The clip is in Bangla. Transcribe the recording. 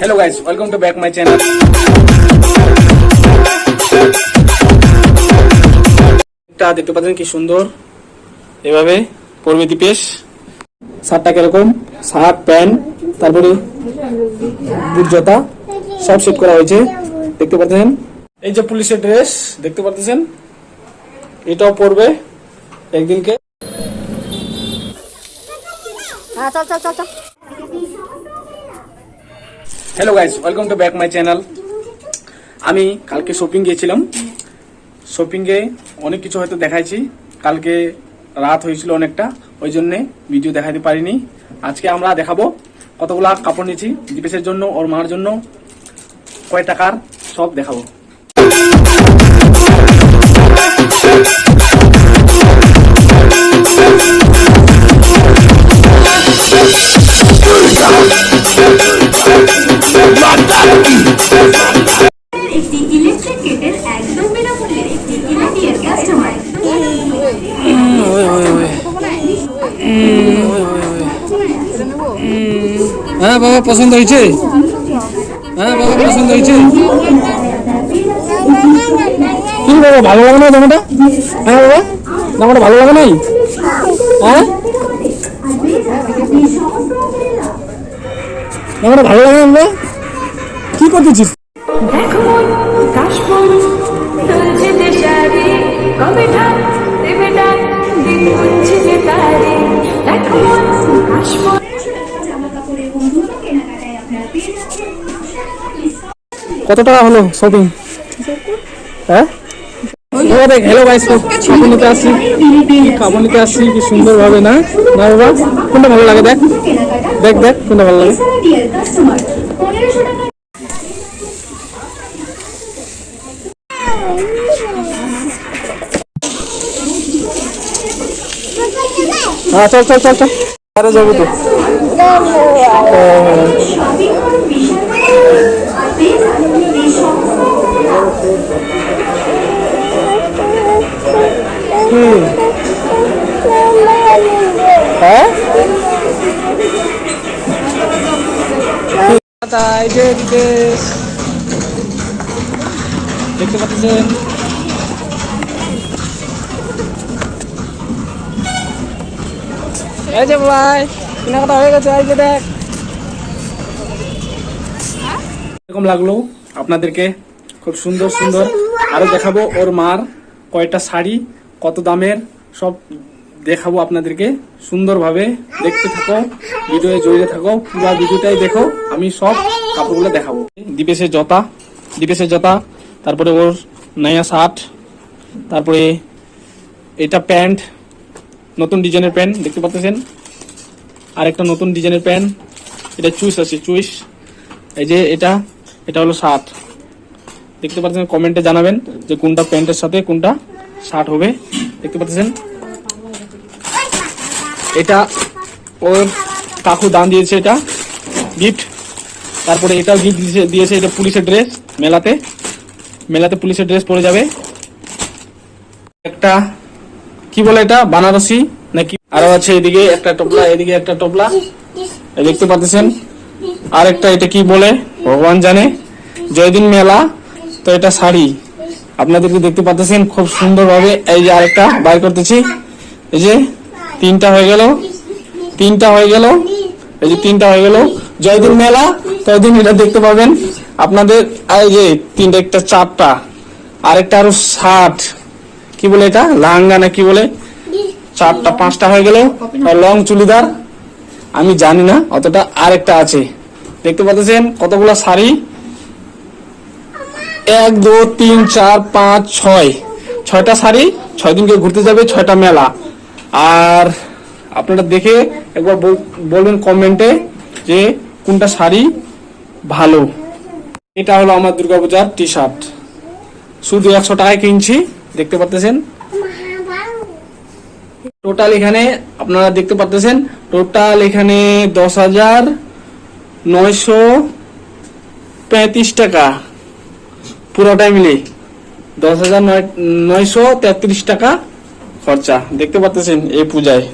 Hello guys welcome to back my channel এটা দেখতে পাচ্ছেন কি সুন্দর। এভাবে পড়বে দীপেশ শার্টটা কীরকম? শার্ট প্যান্ট তারপরে বুট জুতা সব সেট করা হয়েছে। দেখতে পাচ্ছেন? এই যে পুলিশের ড্রেস দেখতে পাচ্ছেন? এটাও পরবে একদিনকে। হ্যাঁ চল চল চল চল। Hello guys welcome to back my channel আমি কালকে শপিং গিয়েছিলাম। শপিংয়ে অনেক কিছু হয়তো দেখাইছি। কালকে রাত হয়েছিল অনেকটা। ওই জন্যে ভিডিও দেখাতে পারিনি। আজকে আমরা দেখাবো কতগুলা কাপড় নিয়েছি, দীপেশের জন্য, ওর মার জন্য। কয় টাকার, সব দেখাবো। হ্যাঁ বাবা, পছন্দ হয়েছে? হ্যাঁ বাবা, পছন্দ হয়েছে? কি বাবা, ভালো লাগে না জামাটা? হ্যাঁ বাবা, জামাটা ভালো লাগে নাই? হ্যাঁ? জামাটা ভালো লাগে না কত টাকা হলো শপিং হ্যাঁ? হ্যালো গাইস কাপড় নিতে আসছি। কাপড় নিতে আসছি, কি সুন্দর ভাবে না? না বাবা, কোনটা ভালো লাগে দেখ? দেখ দেখ, কোনটা ভালো লাগে। হ্যাঁ চল চল চল চল। আরে যাব তো? হ্যাঁ? দেখতে পাচ্ছেন? এই যে ভাই কেনাকাটা হয়ে গেছে, এই যে দেখ। এরকম লাগল আপনাদেরকে, খুব সুন্দর সুন্দর। আরও দেখাবো ওর মার কয়টা শাড়ি, কত দামের, সব দেখাবো আপনাদেরকে। সুন্দরভাবে দেখতে থাকো, ভিডিওয়ে জড়িয়ে থাকো, পুরো ভিডিওটাই দেখো, আমি সব কাপড়গুলো দেখাবো। দীপেশের জতা দীপেশের জতা, তারপরে ওর নয়া শার্ট, তারপরে এটা প্যান্ট নতুন ডিজাইনের প্যান্ট, দেখতে পাচ্ছেন? আরেকটা নতুন ডিজাইনের প্যান্ট, এটা চুইস আছে, চুইস। এই যে এটা এটা হলো শার্ট। দেখতে পাচ্ছেন, কমেন্টে জানাবেন যে কোনটা প্যান্টের সাথে কোনটা শার্ট হবে। দেখতে পাচ্ছেন? এটা ওর কাকু দান দিয়েছে এটা গিফট। তারপরে এটাও গিফট দিয়েছে এটা পুলিশের ড্রেস মেলাতে। মেলাতে পুলিশের ড্রেস পরে যাবে। একটা কি বলে এটা? বানারসি নাকি? আরও আছে এদিকে একটা টপলা, এদিকে একটা টপলা। দেখতে পাচ্ছেন? আর একটা এটা কি বলে? ভগবান জানে। জয়দিন মেলা, তো এটা শাড়ি। আপনাদেরকে দেখতে পাচ্ছেন খুব সুন্দরভাবে এই যে আরেকটা বাই করতেছি। এই যে তিনটা হয়ে গেল। তিনটা হয়ে গেল। এই যে তিনটা হয়ে গেল। জয়দিন মেলা, ততদিন এটা দেখতে পাবেন। আপনাদের এই যে তিনটা, একটা চারটা, আরেকটা আরও ষাট। কি বলে এটা? লাহাঙ্গা না কি বলে? চারটা, পাঁচটা হয়ে গেল। লং চুড়িদার? আমি জানি না, অতটা আরেকটা আছে। দেখতে পাচ্ছেন কতগুলো শাড়ি? এক, দু, তিন, চার, পাঁচ, ছয়। ছয়টা শাড়ি, ছয় দিনকে ঘুরতে যাবে, ছয়টা মেলা। আর আপনারা দেখে একবার বল- বলবেন কমেন্টে যে কোনটা শাড়ি ভালো। এটা হলো আমার দুর্গাপূজার টি শার্ট শুধু একশো টাকায় কিনছি। দেখতে পাচ্ছেন টোটাল এখানে আপনারা দেখতে পাচ্ছেন টোটাল এখানে দশ হাজার নয়শো পঁয়ত্রিশ টাকা। পুরোটাই মিলে দশ হাজার নয় নয়শো তেত্রিশ টাকা খরচা। দেখতে পাচ্ছেন এই পূজায়।